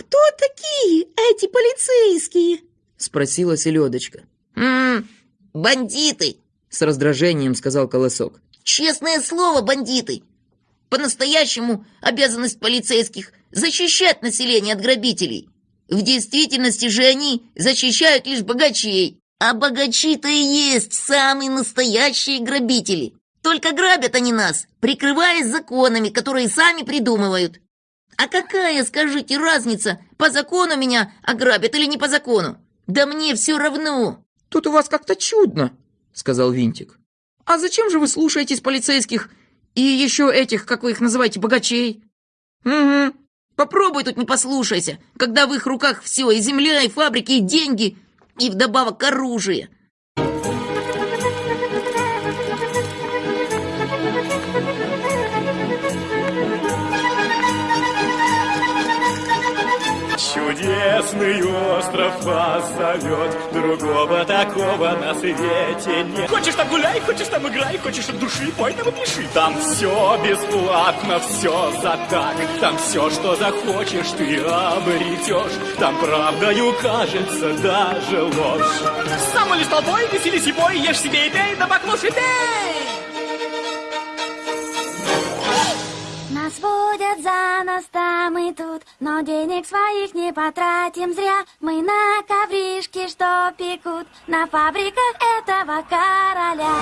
кто такие эти полицейские?» — спросила селедочка. «М-м, бандиты!» — с раздражением сказал Колосок. «Честное слово, бандиты! По-настоящему обязанность полицейских — защищать население от грабителей. В действительности же они защищают лишь богачей. А богачи-то и есть самые настоящие грабители. Только грабят они нас, прикрываясь законами, которые сами придумывают. А какая, скажите, разница, по закону меня ограбят или не по закону? Да мне все равно. Тут у вас как-то чудно, сказал Винтик. А зачем же вы слушаетесь полицейских и еще этих, как вы их называете, богачей. Угу. Попробуй тут не послушайся, когда в их руках все, и земля, и фабрики, и деньги, и вдобавок оружие. Чудесный остров вас зовет. Другого такого на свете нет. Хочешь там гуляй, хочешь там играй Хочешь от души, пой нам и пиши Там все бесплатно, все за так. Там все, что захочешь, ты обретешь Там правдою кажется даже ложь. Сам лишь толпой, веселись и бой Ешь себе и пей, да поклушай, пей! Нас водят за нас там и тут, но денег своих не потратим зря. Мы на ковришке, что пекут, на фабриках этого короля.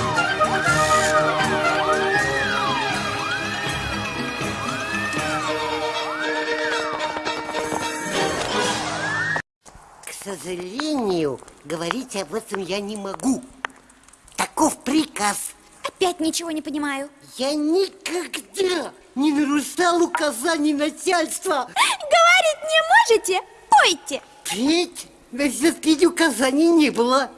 К сожалению, говорить об этом я не могу. Таков приказ. Опять ничего не понимаю. Я никогда не нарушал указаний начальства. Говорить не можете? Пойте. Петь? Да все-таки указаний не было.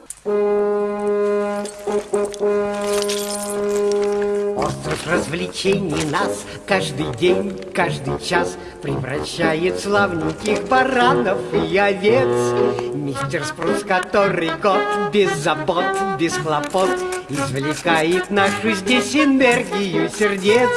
Остров развлечений нас каждый день, каждый час Превращает славненьких баранов и овец Мистер Спрус, который год без забот, без хлопот Извлекает нашу здесь энергию сердец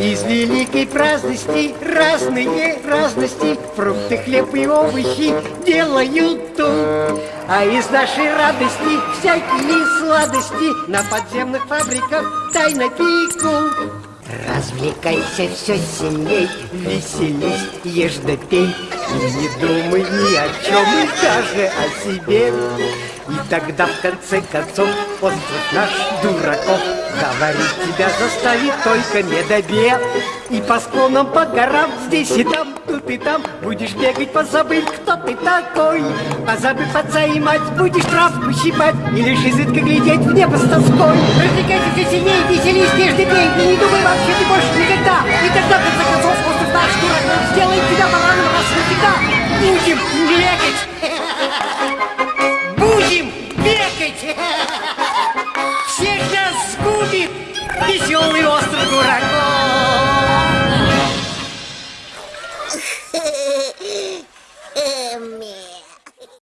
из великой праздности разные разности. Фрукты, хлеб и овощи делают тут А из нашей радости всякие сладости На подземных фабриках тайно пекут Развлекайся все сильней, веселись, ешь да пей. И не думай ни о чем, и даже о себе. И тогда в конце концов остров наш дураков Говорить тебя заставит только медобед И по склонам, по горам, здесь и там, тут и там. Будешь бегать, позабыв, кто ты такой. Позабыв отца и мать, будешь травку щипать И лишь изредка глядеть в небо с тоской. Развлекайся все сильнее, веселись, нежно пей. И не думай вообще ты больше никогда. И тогда, в конце концов, остров наш дураков Сделает тебя бараном раз навсегда. Будем бегать. Будем бегать веселый остров дураков.